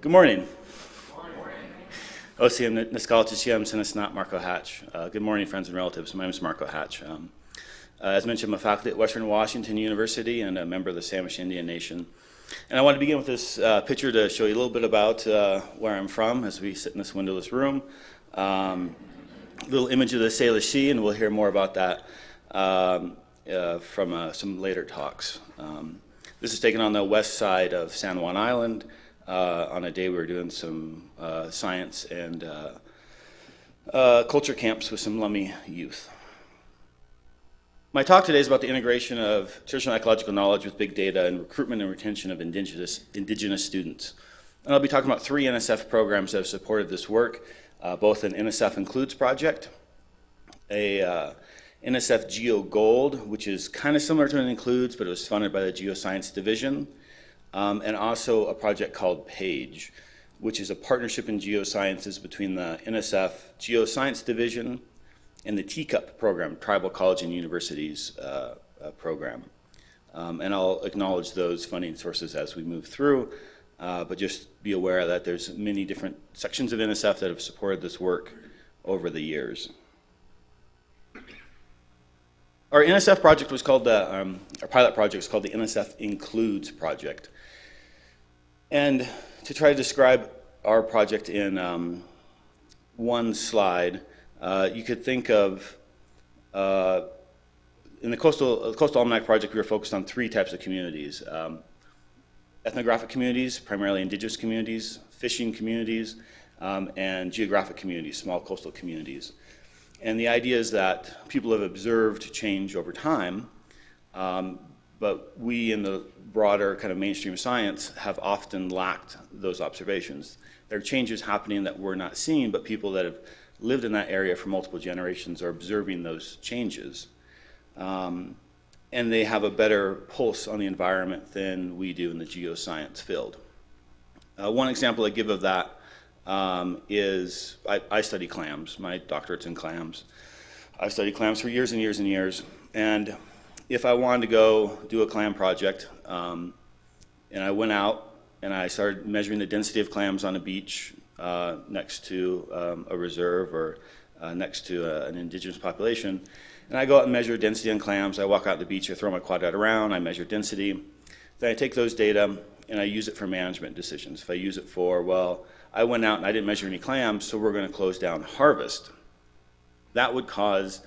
Good morning. OCM Niskalachishiyam Sinisnat Marco Hatch. Uh, good morning, friends and relatives. My name is Marco Hatch. Um, uh, as mentioned, I'm a faculty at Western Washington University and a member of the Samish Indian Nation. And I want to begin with this uh, picture to show you a little bit about uh, where I'm from as we sit in this windowless room. Um, little image of the Salish Sea, and we'll hear more about that um, uh, from uh, some later talks. Um, this is taken on the west side of San Juan Island uh, on a day we were doing some uh, science and uh, uh, culture camps with some Lummi youth. My talk today is about the integration of traditional ecological knowledge with big data and recruitment and retention of indigenous, indigenous students. And I'll be talking about three NSF programs that have supported this work, uh, both an NSF Includes project, a NSF Geo Gold, which is kind of similar to an Includes, but it was funded by the Geoscience Division, um, and also a project called PAGE, which is a partnership in geosciences between the NSF Geoscience Division and the TCUP program, Tribal College and Universities uh, uh, program. Um, and I'll acknowledge those funding sources as we move through, uh, but just be aware that there's many different sections of NSF that have supported this work over the years. Our NSF project was called the, um, our pilot project was called the NSF Includes project. And to try to describe our project in um, one slide, uh, you could think of, uh, in the Coastal, Coastal Almanac project, we were focused on three types of communities. Um, ethnographic communities, primarily indigenous communities, fishing communities, um, and geographic communities, small coastal communities. And the idea is that people have observed change over time, um, but we in the broader kind of mainstream science have often lacked those observations. There are changes happening that we're not seeing, but people that have lived in that area for multiple generations are observing those changes. Um, and they have a better pulse on the environment than we do in the geoscience field. Uh, one example I give of that um, is I, I, study clams. My doctorate's in clams. I've studied clams for years and years and years. And if I wanted to go do a clam project, um, and I went out and I started measuring the density of clams on a beach uh, next to um, a reserve or uh, next to a, an indigenous population, and I go out and measure density on clams. I walk out the beach, I throw my quadrat around, I measure density. Then I take those data and I use it for management decisions. If I use it for, well, I went out and I didn't measure any clams, so we're going to close down harvest. That would cause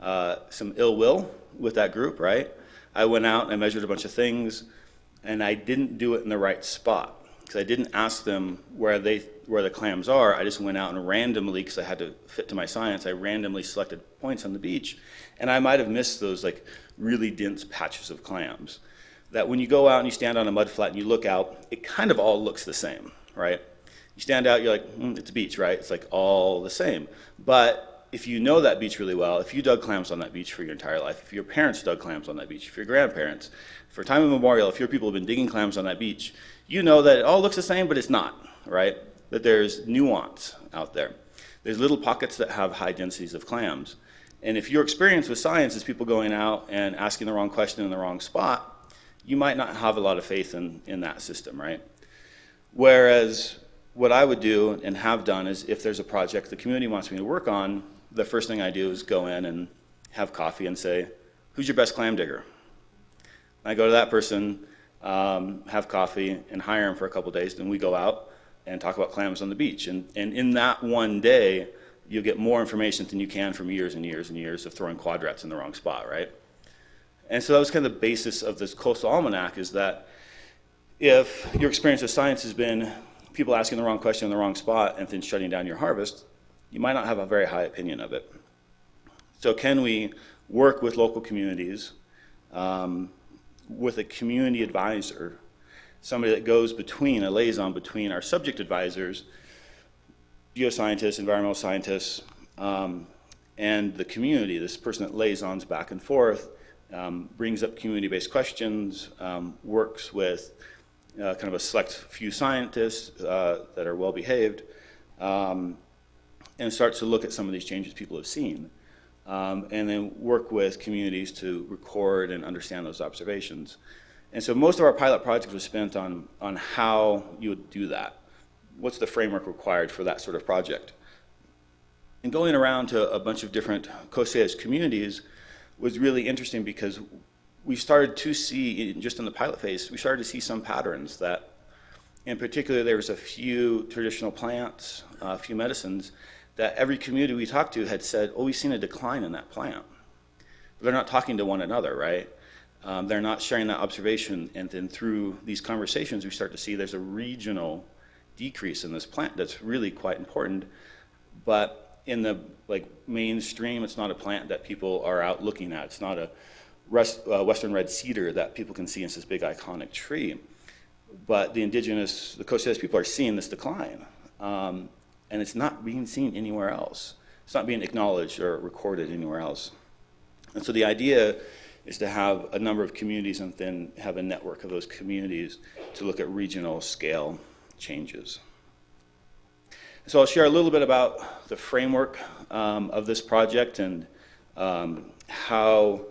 uh, some ill will with that group, right? I went out and I measured a bunch of things, and I didn't do it in the right spot because I didn't ask them where they where the clams are. I just went out and randomly, because I had to fit to my science, I randomly selected points on the beach, and I might have missed those like really dense patches of clams. That when you go out and you stand on a mud flat and you look out, it kind of all looks the same, right? You stand out, you're like, mm, it's a beach, right? It's like all the same. But if you know that beach really well, if you dug clams on that beach for your entire life, if your parents dug clams on that beach, if your grandparents, for time immemorial, if your people have been digging clams on that beach, you know that it all looks the same, but it's not, right? That there's nuance out there. There's little pockets that have high densities of clams. And if your experience with science is people going out and asking the wrong question in the wrong spot, you might not have a lot of faith in, in that system, right? Whereas what I would do and have done is if there's a project the community wants me to work on, the first thing I do is go in and have coffee and say, who's your best clam digger? I go to that person, um, have coffee, and hire him for a couple days. Then we go out and talk about clams on the beach. And, and in that one day, you'll get more information than you can from years and years and years of throwing quadrats in the wrong spot, right? And so that was kind of the basis of this coastal almanac is that if your experience with science has been people asking the wrong question in the wrong spot and then shutting down your harvest, you might not have a very high opinion of it. So can we work with local communities, um, with a community advisor, somebody that goes between, a liaison between our subject advisors, geoscientists, environmental scientists, um, and the community, this person that liaisons back and forth, um, brings up community-based questions, um, works with uh, kind of a select few scientists uh, that are well behaved, um, and starts to look at some of these changes people have seen. Um, and then work with communities to record and understand those observations. And so most of our pilot projects was spent on, on how you would do that. what's the framework required for that sort of project? And going around to a bunch of different Salish communities was really interesting because we started to see, just in the pilot phase, we started to see some patterns that, in particular, there was a few traditional plants, a few medicines, that every community we talked to had said, oh, we've seen a decline in that plant. But they're not talking to one another, right? Um, they're not sharing that observation, and then through these conversations, we start to see there's a regional decrease in this plant that's really quite important. But in the like mainstream, it's not a plant that people are out looking at. It's not a rest, uh, western red cedar that people can see as this big iconic tree. But the indigenous, the Coast Salish people are seeing this decline. Um, and it's not being seen anywhere else. It's not being acknowledged or recorded anywhere else. And so the idea is to have a number of communities and then have a network of those communities to look at regional scale changes. So I'll share a little bit about the framework um, of this project and um, how,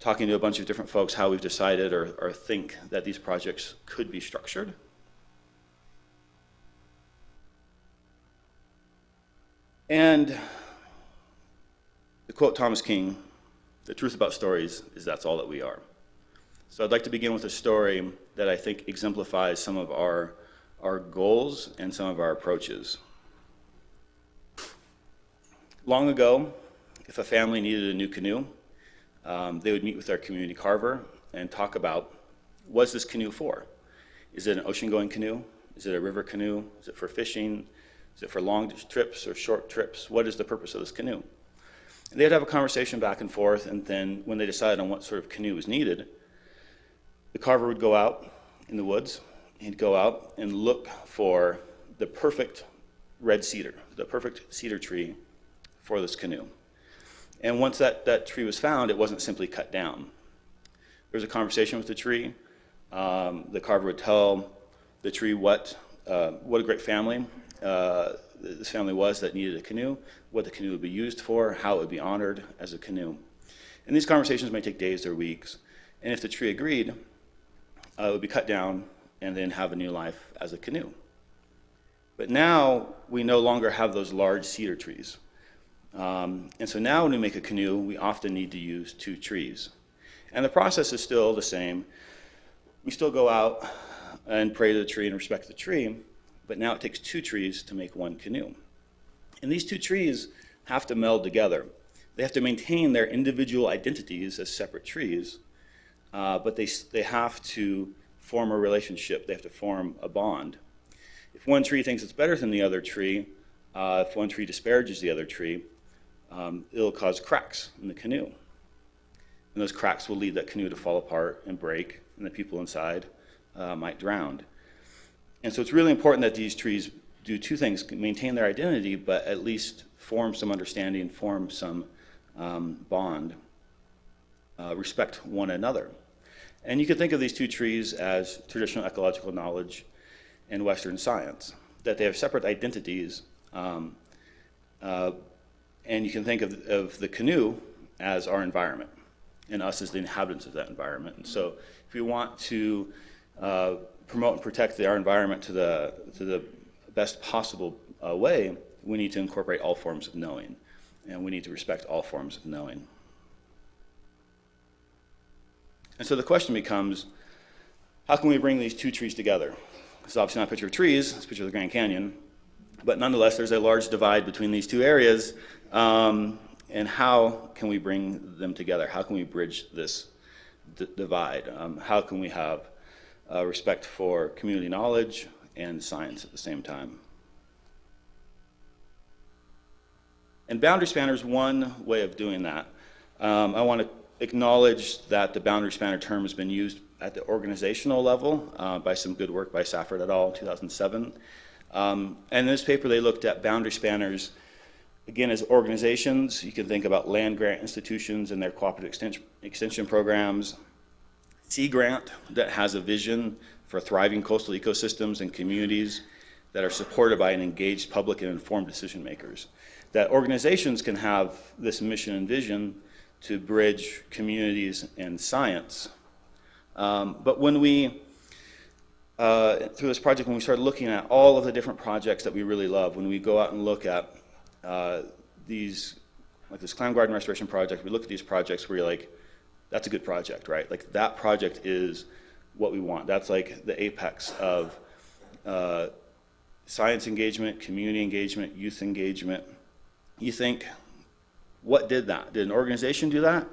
talking to a bunch of different folks, how we've decided or, or think that these projects could be structured. And to quote Thomas King, the truth about stories is that's all that we are. So I'd like to begin with a story that I think exemplifies some of our, our goals and some of our approaches. Long ago, if a family needed a new canoe, um, they would meet with our community carver and talk about what's this canoe for? Is it an ocean-going canoe? Is it a river canoe? Is it for fishing? Is it for long trips or short trips? What is the purpose of this canoe? And they'd have a conversation back and forth, and then when they decided on what sort of canoe was needed, the carver would go out in the woods. He'd go out and look for the perfect red cedar, the perfect cedar tree for this canoe. And once that, that tree was found, it wasn't simply cut down. There was a conversation with the tree. Um, the carver would tell the tree what, uh, what a great family uh, this family was that needed a canoe, what the canoe would be used for, how it would be honored as a canoe. And these conversations may take days or weeks. And if the tree agreed, uh, it would be cut down and then have a new life as a canoe. But now we no longer have those large cedar trees. Um, and so now when we make a canoe, we often need to use two trees. And the process is still the same. We still go out and pray to the tree and respect the tree, but now it takes two trees to make one canoe. And these two trees have to meld together. They have to maintain their individual identities as separate trees, uh, but they, they have to form a relationship. They have to form a bond. If one tree thinks it's better than the other tree, uh, if one tree disparages the other tree, um, it'll cause cracks in the canoe. And those cracks will lead that canoe to fall apart and break, and the people inside uh, might drown. And so it's really important that these trees do two things, maintain their identity, but at least form some understanding, form some um, bond, uh, respect one another. And you can think of these two trees as traditional ecological knowledge and Western science, that they have separate identities. Um, uh, and you can think of, of the canoe as our environment and us as the inhabitants of that environment. And so if we want to uh, promote and protect our environment to the, to the best possible uh, way, we need to incorporate all forms of knowing. And we need to respect all forms of knowing. And so the question becomes, how can we bring these two trees together? Is obviously not a picture of trees, it's a picture of the Grand Canyon. But nonetheless, there's a large divide between these two areas. Um, and how can we bring them together? How can we bridge this divide? Um, how can we have uh, respect for community knowledge and science at the same time. And boundary spanner is one way of doing that. Um, I want to acknowledge that the boundary spanner term has been used at the organizational level uh, by some good work by Safford et al. in 2007. Um, and in this paper, they looked at boundary spanners, again, as organizations. You can think about land grant institutions and their cooperative extension, extension programs, Sea Grant that has a vision for thriving coastal ecosystems and communities that are supported by an engaged public and informed decision makers. That organizations can have this mission and vision to bridge communities and science. Um, but when we, uh, through this project, when we started looking at all of the different projects that we really love, when we go out and look at uh, these, like this clam garden restoration project, we look at these projects where you're like, that's a good project, right? Like that project is what we want. That's like the apex of uh, science engagement, community engagement, youth engagement. You think, what did that? Did an organization do that?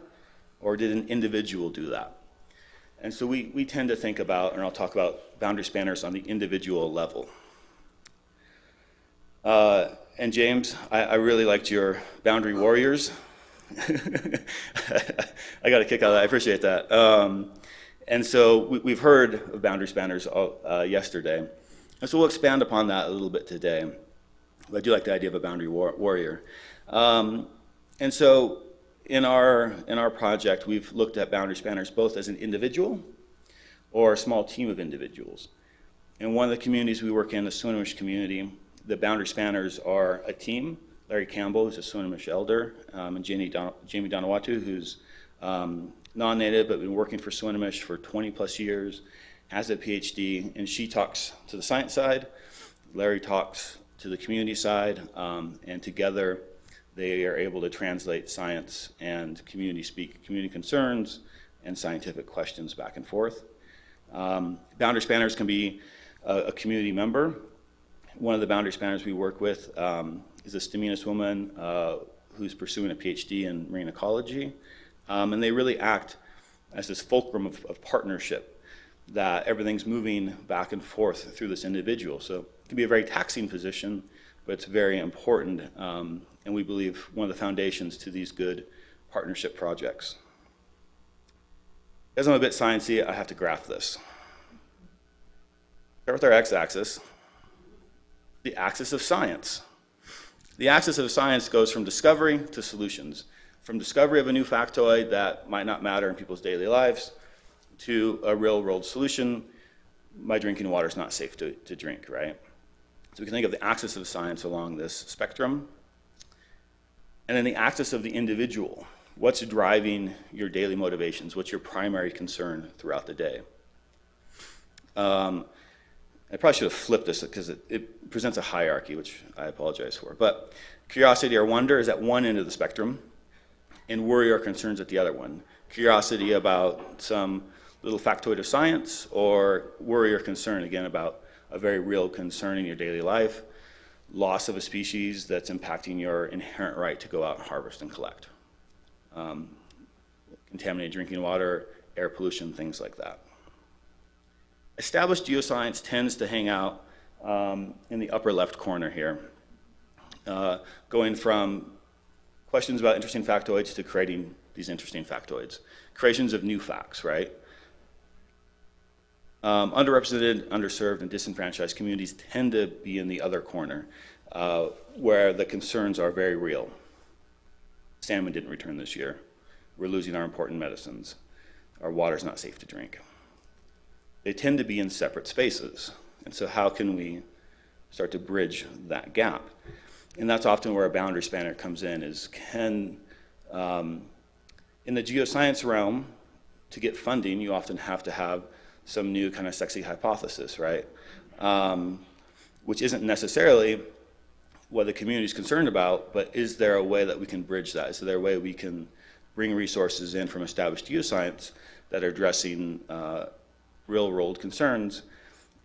Or did an individual do that? And so we, we tend to think about, and I'll talk about boundary spanners on the individual level. Uh, and James, I, I, really liked your boundary warriors. I got a kick out of that. I appreciate that. Um, and so we, have heard of boundary spanners uh, yesterday. And so we'll expand upon that a little bit today. But I do like the idea of a boundary war warrior. Um, and so in our, in our project, we've looked at boundary spanners both as an individual or a small team of individuals. In one of the communities we work in, the Swinomish community, the boundary spanners are a team. Larry Campbell, who's a Swinomish elder, um, and Jamie, Don Jamie Donatuto, who's um, non-native but been working for Swinomish for 20 plus years, has a PhD, and she talks to the science side. Larry talks to the community side, um, and together they are able to translate science and community speak, community concerns and scientific questions back and forth. Um, boundary spanners can be a, a, community member. One of the boundary spanners we work with um, is a Stz'uminus woman uh, who's pursuing a PhD in marine ecology. Um, and they really act as this fulcrum of, of, partnership that everything's moving back and forth through this individual. So it can be a very taxing position, but it's very important um, and we believe one of the foundations to these good partnership projects. As I'm a bit sciencey, I have to graph this. Start with our x-axis, the axis of science. The axis of science goes from discovery to solutions. From discovery of a new factoid that might not matter in people's daily lives to a real world solution, my drinking water is not safe to, to drink, right? So we can think of the axis of science along this spectrum. And then the axis of the individual. What's driving your daily motivations? What's your primary concern throughout the day? Um, I probably should have flipped this because it, it, presents a hierarchy, which I apologize for. But curiosity or wonder is at one end of the spectrum, and worry or concerns at the other one. Curiosity about some little factoid of science, or worry or concern, again, about a very real concern in your daily life loss of a species that's impacting your inherent right to go out and harvest and collect. Um, contaminated drinking water, air pollution, things like that. Established geoscience tends to hang out um, in the upper left corner here, uh, going from questions about interesting factoids to creating these interesting factoids. Creations of new facts, right? Um, underrepresented, underserved, and disenfranchised communities tend to be in the other corner, uh, where the concerns are very real. Salmon didn't return this year. We're losing our important medicines. Our water's not safe to drink. They tend to be in separate spaces. And so how can we start to bridge that gap? And that's often where a boundary spanner comes in is can, um, in the geoscience realm, to get funding, you often have to have some new kind of sexy hypothesis, right? Um, which isn't necessarily what the community is concerned about, but is there a way that we can bridge that? Is there a way we can bring resources in from established geoscience that are addressing uh, real world concerns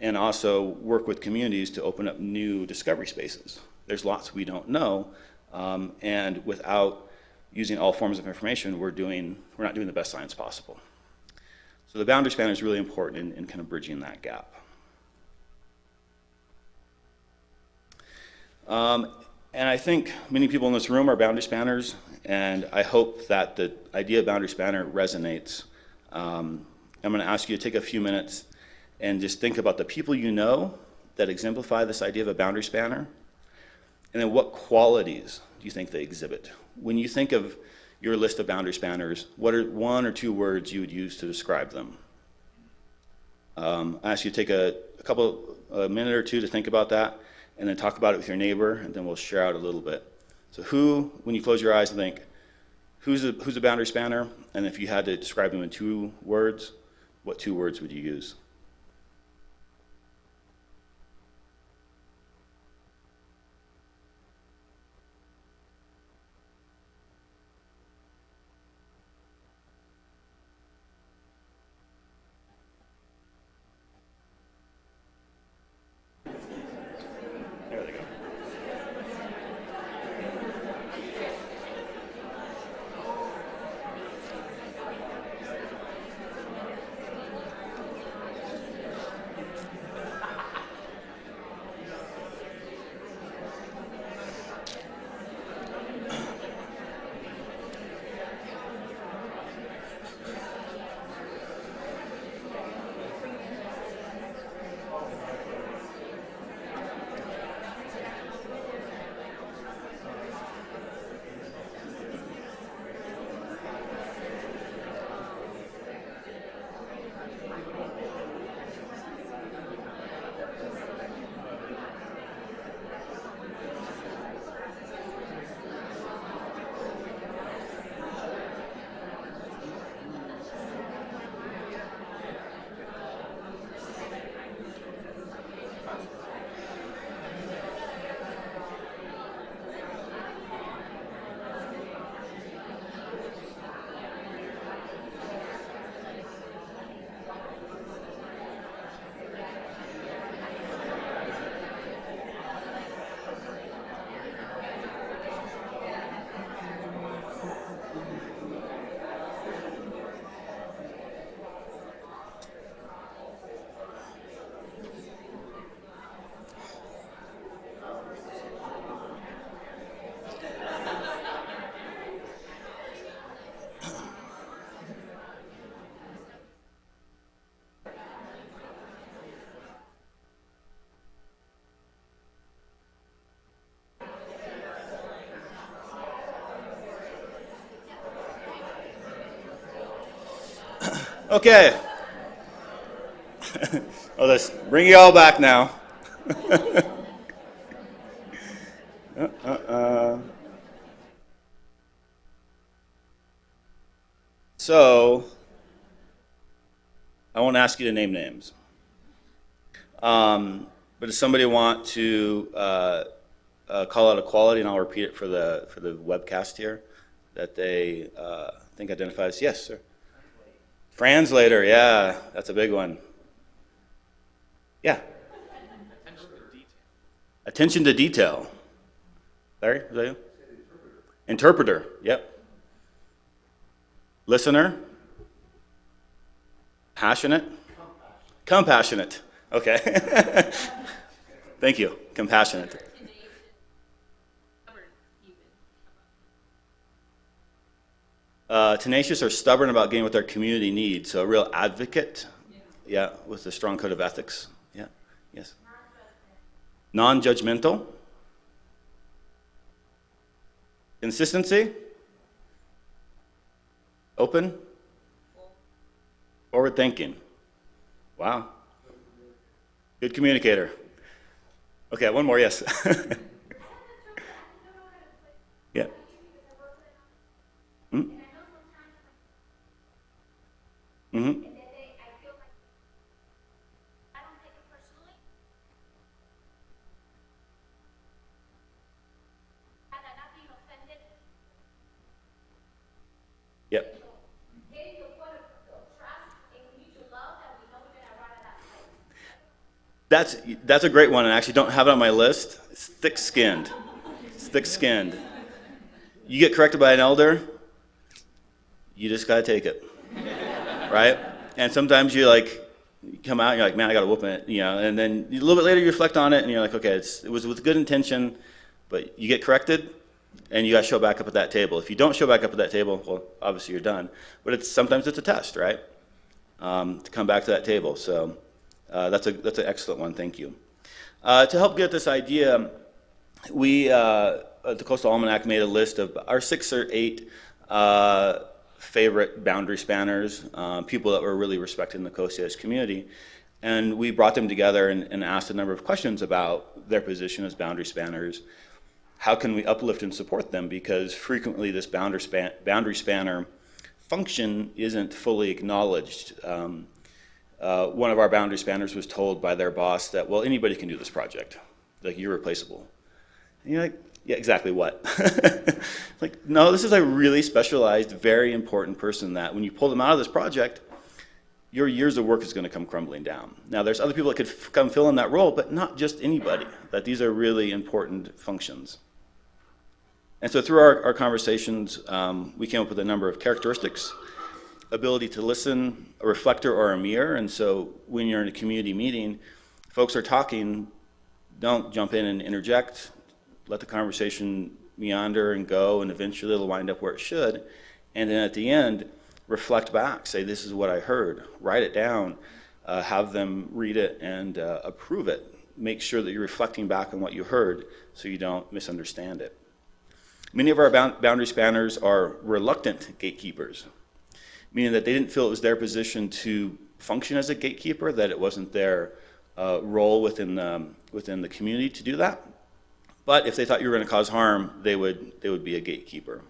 and also work with communities to open up new discovery spaces? There's lots we don't know, um, and without using all forms of information, we're doing, we're not doing the best science possible. So the boundary span is really important in, in kind of bridging that gap. Um, and I think many people in this room are boundary spanners, and I hope that the idea of boundary spanner resonates. Um, I'm going to ask you to take a few minutes and just think about the people you know that exemplify this idea of a boundary spanner, and then what qualities do you think they exhibit? When you think of your list of boundary spanners, what are one or two words you would use to describe them? Um, I ask you to take a, a couple, a minute or two to think about that, and then talk about it with your neighbor, and then we'll share out a little bit. So who, when you close your eyes and think, who's a, who's a boundary spanner? And if you had to describe them in two words, what two words would you use? Okay. well, let's bring you all back now. uh, uh, uh. So, I won't ask you to name names. Um, but does somebody want to uh, uh, call out a quality, and I'll repeat it for the for the webcast here, that they uh, think identifies? Yes, sir. Translator, yeah, that's a big one. Yeah. Attention to detail. Larry, is that you? Interpreter, yep. Listener. Passionate. Compassionate. Okay. Thank you. Compassionate. Uh, tenacious or stubborn about getting what their community needs. So a real advocate. Yeah, with a strong code of ethics. Yeah, yes. Non-judgmental. Consistency. Open. Forward thinking. Wow. Good communicator. Okay, one more, yes. yeah. Hmm? Mm-hmm. Yep. That's, that's a great one, and I actually don't have it on my list. It's thick-skinned. It's thick-skinned. You get corrected by an elder, you just got to take it, right? And sometimes you like come out and you're like, man, I got to whoop it, you know. And then a little bit later you reflect on it and you're like, okay, it was with good intention, but you get corrected, and you got to show back up at that table. If you don't show back up at that table, well, obviously you're done. But it's sometimes it's a test, right? Um, to come back to that table. So uh, that's a that's an excellent one. Thank you. Uh, to help get this idea, we uh, the Coastal Almanac made a list of our six or eight uh, favorite boundary spanners, uh, people that were really respected in the Coast Salish community. And we brought them together and, and, asked a number of questions about their position as boundary spanners. How can we uplift and support them? Because frequently this boundary, span, boundary spanner function isn't fully acknowledged. Um, uh, one of our boundary spanners was told by their boss that, well, anybody can do this project. Like, you're replaceable. And you're like, yeah, exactly what? like, no, this is a really specialized, very important person that when you pull them out of this project, your years of work is going to come crumbling down. Now, there's other people that could come fill in that role, but not just anybody, that these are really important functions. And so through our, our conversations, um, we came up with a number of characteristics, ability to listen, a reflector or a mirror. And so when you're in a community meeting, folks are talking, don't jump in and interject, let the conversation meander and go, and eventually it'll wind up where it should. And then at the end, reflect back, say, this is what I heard, write it down, uh, have them read it and uh, approve it. Make sure that you're reflecting back on what you heard so you don't misunderstand it. Many of our boundary spanners are reluctant gatekeepers, meaning that they didn't feel it was their position to function as a gatekeeper, that it wasn't their uh, role within the, within the community to do that. But if they thought you were going to cause harm, they would, they would be a gatekeeper.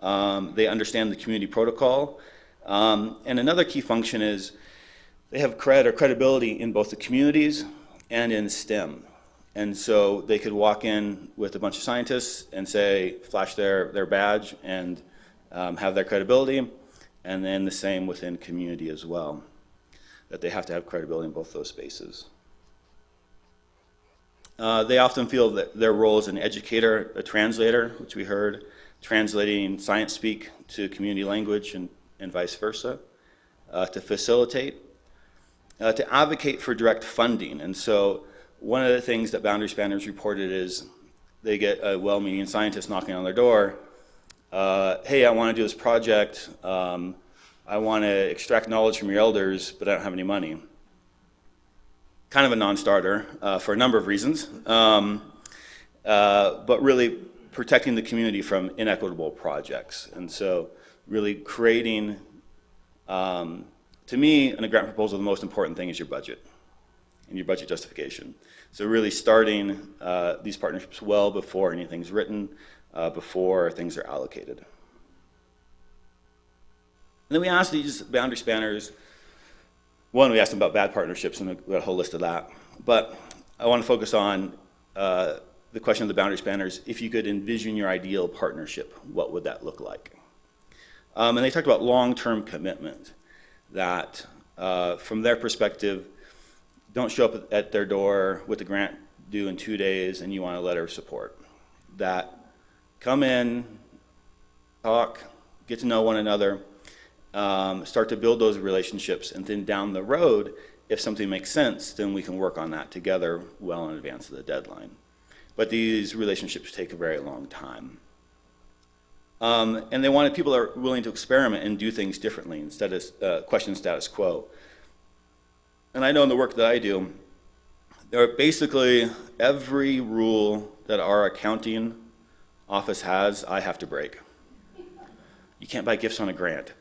Um, they understand the community protocol. Um, and another key function is they have cred or credibility in both the communities and in STEM. And so they could walk in with a bunch of scientists and say, flash their, their badge and um, have their credibility. And then the same within community as well, that they have to have credibility in both those spaces. Uh, they often feel that their role as an educator, a translator, which we heard, translating science speak to community language and, and vice versa, uh, to facilitate, uh, to advocate for direct funding. And so one of the things that Boundary Spanners reported is they get a well-meaning scientist knocking on their door, uh, hey, I want to do this project, um, I want to extract knowledge from your elders, but I don't have any money kind of a non-starter uh, for a number of reasons, um, uh, but really protecting the community from inequitable projects. And so really creating Um, to me, in a grant proposal, the most important thing is your budget and your budget justification. So really starting uh, these partnerships well before anything's written, uh, before things are allocated. And then we asked these boundary spanners, one, we asked them about bad partnerships, and we got a whole list of that. But I want to focus on uh, the question of the boundary spanners. If you could envision your ideal partnership, what would that look like? Um, and they talked about long-term commitment, that uh, from their perspective, don't show up at their door with the grant due in two days and you want a letter of support. That come in, talk, get to know one another, um, start to build those relationships, and then down the road, if something makes sense, then we can work on that together well in advance of the deadline. But these relationships take a very long time. Um, and they wanted people that are willing to experiment and do things differently instead of uh, question status quo. And I know in the work that I do, there are basically every rule that our accounting office has, I have to break. You can't buy gifts on a grant.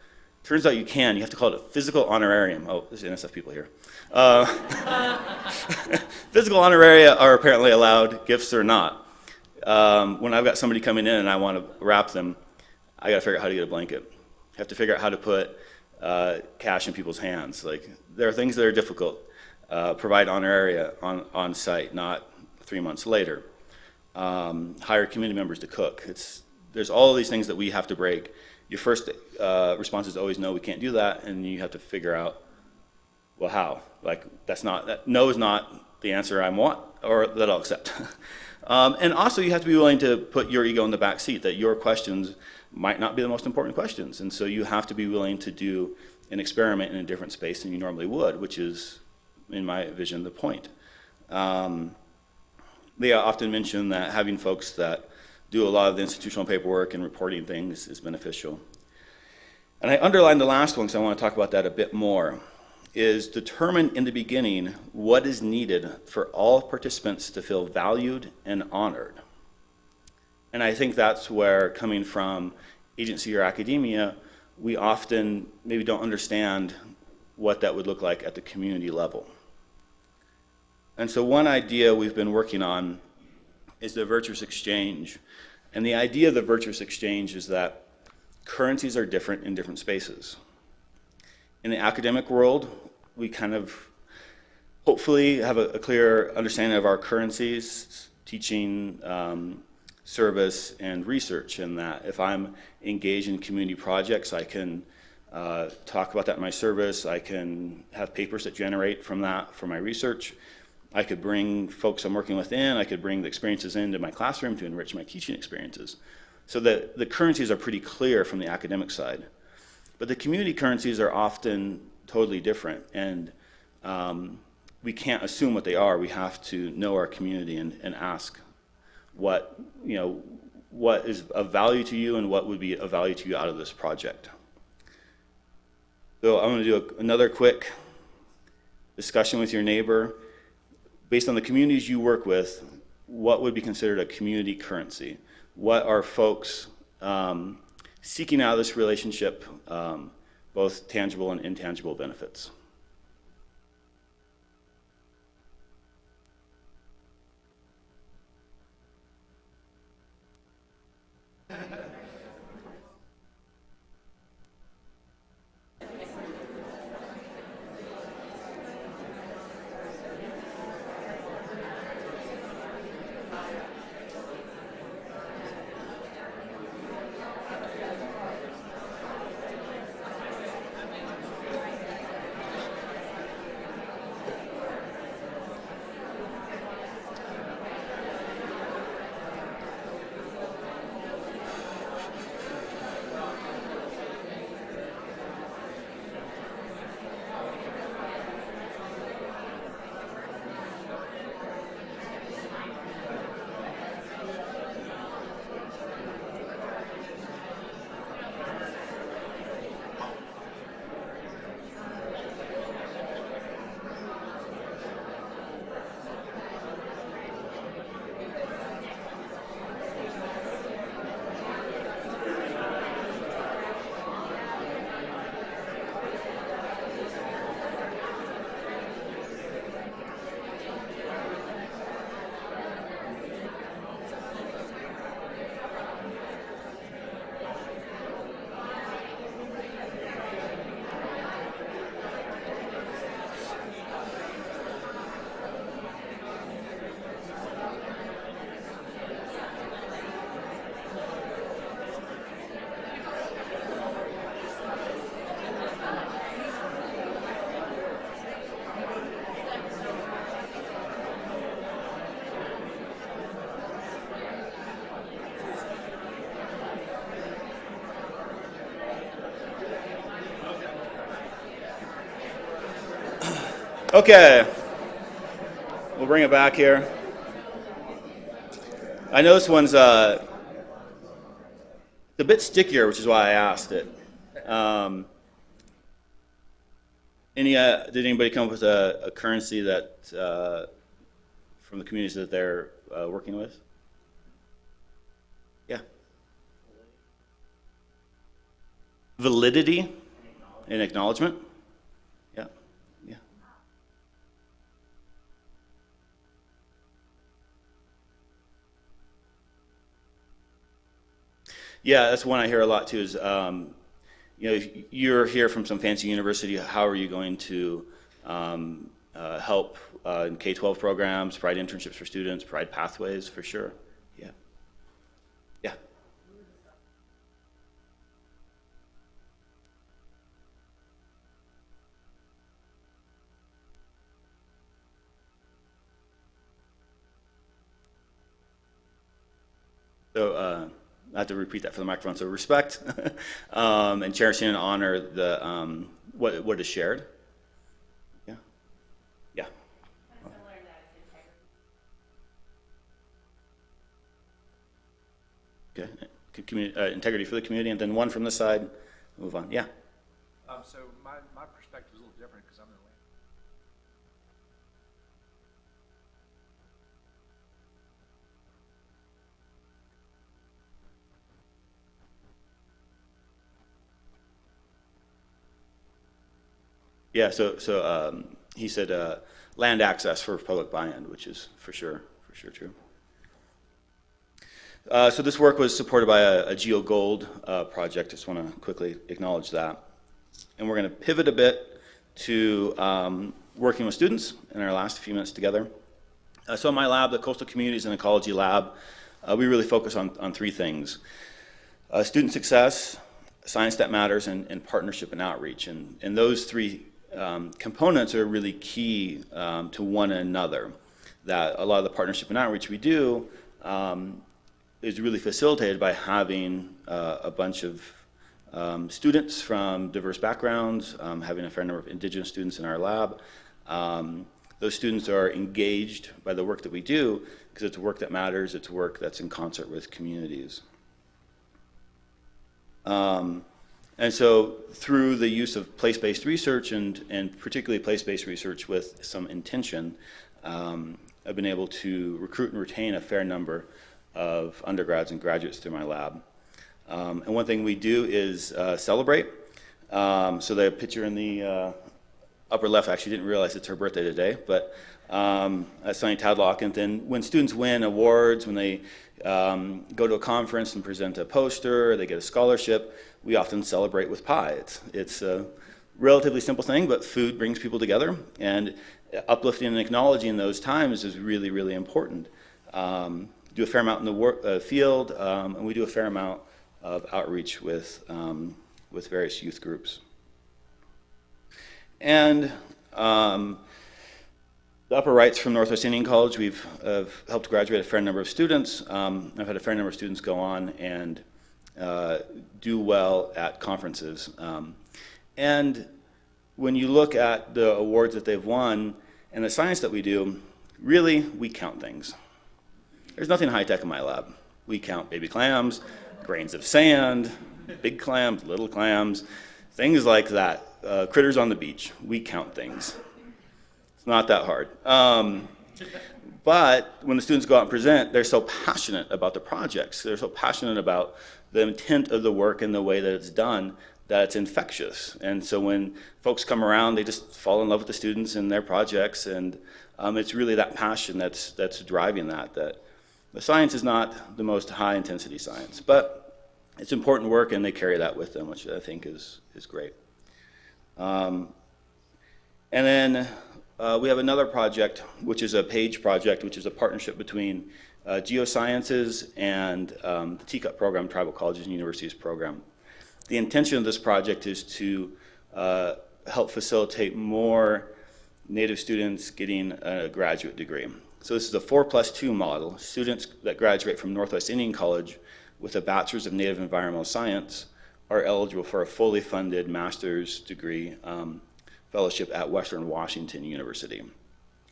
Turns out you can. You have to call it a physical honorarium. Oh, there's NSF people here. Uh, physical honoraria are apparently allowed, gifts are not. Um, when I've got somebody coming in and I want to wrap them, I got to figure out how to get a blanket. I have to figure out how to put uh, cash in people's hands. Like there are things that are difficult. Uh, provide honoraria on, on site, not three months later. Um, hire community members to cook. It's, there's all of these things that we have to break. Your first uh, response is always no, we can't do that, and you have to figure out, well, how? Like that's not that no is not the answer I want or that I'll accept. um, and also, you have to be willing to put your ego in the back seat. That your questions might not be the most important questions. And so you have to be willing to do an experiment in a different space than you normally would, which is, in my vision, the point. Um, they often mention that having folks that do a lot of the institutional paperwork and reporting things is beneficial. And I underlined the last one because I want to talk about that a bit more, is determine in the beginning what is needed for all participants to feel valued and honored. And I think that's where, coming from agency or academia, we often maybe don't understand what that would look like at the community level. And so one idea we've been working on is the virtuous exchange. And the idea of the virtuous exchange is that currencies are different in different spaces. In the academic world, we kind of hopefully have a, a clear understanding of our currencies, teaching, um, service and research in that. If I'm engaged in community projects, I can uh, talk about that in my service. I can have papers that generate from that for my research. I could bring folks I'm working with in, I could bring the experiences into my classroom to enrich my teaching experiences. So the, the currencies are pretty clear from the academic side. But the community currencies are often totally different and um, we can't assume what they are. We have to know our community and, and ask what, you know, what is of value to you and what would be of value to you out of this project. So I'm going to do a, another quick discussion with your neighbor. Based on the communities you work with, what would be considered a community currency? What are folks um, seeking out of this relationship, um, both tangible and intangible benefits? Okay. We'll bring it back here. I know this one's uh, a bit stickier, which is why I asked it. Um, any, uh, did anybody come up with a, a currency that uh, from the communities that they're uh, working with? Yeah. Validity and acknowledgement. Yeah, that's one I hear a lot too. Is um, you know, if you're here from some fancy university, how are you going to um, uh, help uh, in K-12 programs, provide internships for students, provide pathways for sure. Yeah. Yeah. So, uh, I have to repeat that for the microphone. So respect um, and cherishing and honor the um, what what is shared. Yeah, yeah. Okay, uh, integrity for the community, and then one from the side. Move on. Yeah. Um, so my, my perspective is a little different because I'm in Atlanta. Yeah. So so um, he said uh, land access for public buy-in, which is for sure for sure true. Uh, so this work was supported by a, a Geo Gold uh, project. Just want to quickly acknowledge that. And we're going to pivot a bit to um, working with students in our last few minutes together. Uh, so in my lab, the Coastal Communities and Ecology Lab, uh, we really focus on, on three things. Uh, student success, science that matters, and, and partnership and outreach. And, and those three um, components are really key um, to one another. That a lot of the partnership and outreach we do um, is really facilitated by having uh, a bunch of um, students from diverse backgrounds, um, having a fair number of indigenous students in our lab. Um, those students are engaged by the work that we do because it's work that matters, it's work that's in concert with communities. Um, and so through the use of place-based research and, and particularly place-based research with some intention, um, I've been able to recruit and retain a fair number of undergrads and graduates through my lab. Um, and one thing we do is uh, celebrate. Um, so the picture in the uh, upper left, I actually didn't realize it's her birthday today, but um, Sunny Tadlock. And then when students win awards, when they um, go to a conference and present a poster, they get a scholarship, we often celebrate with pie. It's, it's a relatively simple thing, but food brings people together. And uplifting and acknowledging those times is really, really important. Um, do a fair amount in the uh, field, um, and we do a fair amount of outreach with, um, with various youth groups. And um, the upper right's from Northwest Indian College. We've uh, helped graduate a fair number of students. Um, I've had a fair number of students go on and uh, do well at conferences. Um, and when you look at the awards that they've won and the science that we do, really, we count things. There's nothing high-tech in my lab. We count baby clams, grains of sand, big clams, little clams, things like that. Uh, critters on the beach. We count things. Not that hard. Um, but when the students go out and present, they're so passionate about the projects. They're so passionate about the intent of the work and the way that it's done that it's infectious. And so when folks come around, they just fall in love with the students and their projects. And um, it's really that passion that's, that's driving that, that the science is not the most high intensity science, but it's important work and they carry that with them, which I think is, is great. Um, and then uh, we have another project, which is a PAGE project, which is a partnership between uh, geosciences and um, the TCUP program, Tribal Colleges and Universities program. The intention of this project is to uh, help facilitate more Native students getting a graduate degree. So this is a four plus two model. Students that graduate from Northwest Indian College with a Bachelor's of Native Environmental Science are eligible for a fully funded master's degree um, fellowship at Western Washington University.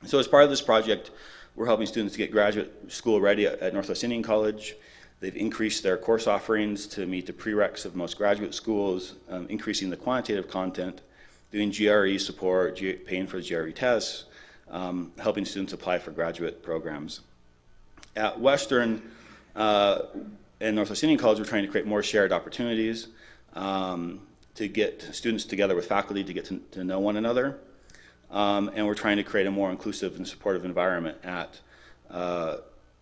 So as part of this project, we're helping students get graduate school ready at Northwest Indian College. They've increased their course offerings to meet the prereqs of most graduate schools, um, increasing the quantitative content, doing GRE support, paying for the GRE tests, um, helping students apply for graduate programs. At Western uh, and Northwest Indian College, we're trying to create more shared opportunities um, to get students together with faculty to get to, to know one another. Um, and we're trying to create a more inclusive and supportive environment at uh,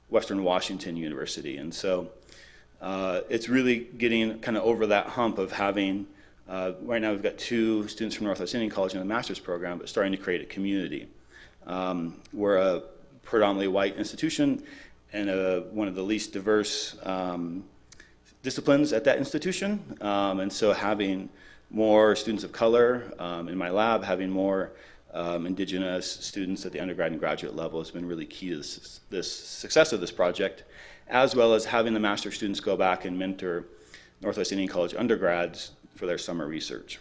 Western Washington University. And so uh, it's really getting kind of over that hump of having, uh, right now we've got two students from Northwest Indian College in the master's program, but starting to create a community. Um, we're a predominantly white institution and a, one of the least diverse um, disciplines at that institution. Um, and so having more students of color um, in my lab, having more um, indigenous students at the undergrad and graduate level has been really key to this, this success of this project, as well as having the master students go back and mentor Northwest Indian College undergrads for their summer research.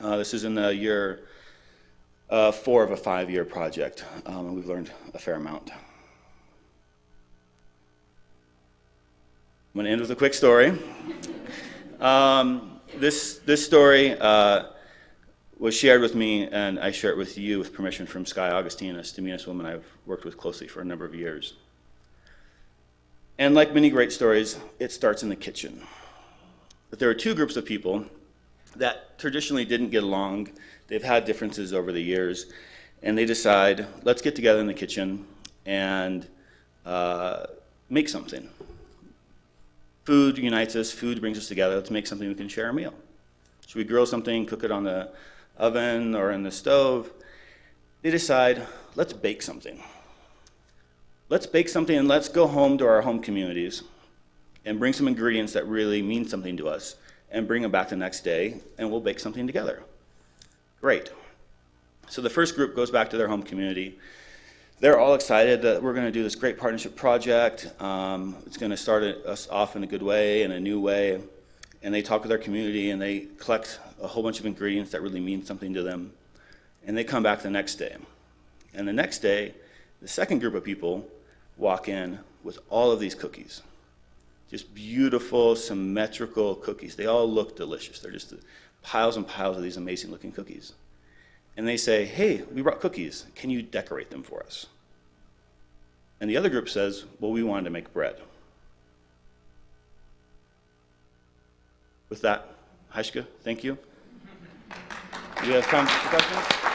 Uh, this is in the year uh, four of a five-year project, um, and we've learned a fair amount. I'm going to end with a quick story. Um, this, this story uh, was shared with me, and I share it with you with permission from Sky Augustine, a Stz'uminus woman I've worked with closely for a number of years. And like many great stories, it starts in the kitchen. But there are two groups of people that traditionally didn't get along. They've had differences over the years, and they decide, let's get together in the kitchen and uh, make something. Food unites us, food brings us together. Let's make something we can share a meal. Should we grill something, cook it on the oven or in the stove? They decide, let's bake something. Let's bake something and let's go home to our home communities and bring some ingredients that really mean something to us and bring them back the next day and we'll bake something together. Great. So the first group goes back to their home community. They're all excited that we're going to do this great partnership project. Um, it's going to start us off in a good way, in a new way. And they talk with their community and they collect a whole bunch of ingredients that really mean something to them. And they come back the next day. And the next day, the second group of people walk in with all of these cookies. Just beautiful, symmetrical cookies. They all look delicious. They're just piles and piles of these amazing looking cookies. And they say, hey, we brought cookies. Can you decorate them for us? And the other group says, well, we wanted to make bread. With that, Haishka, thank you. Do you have time for questions?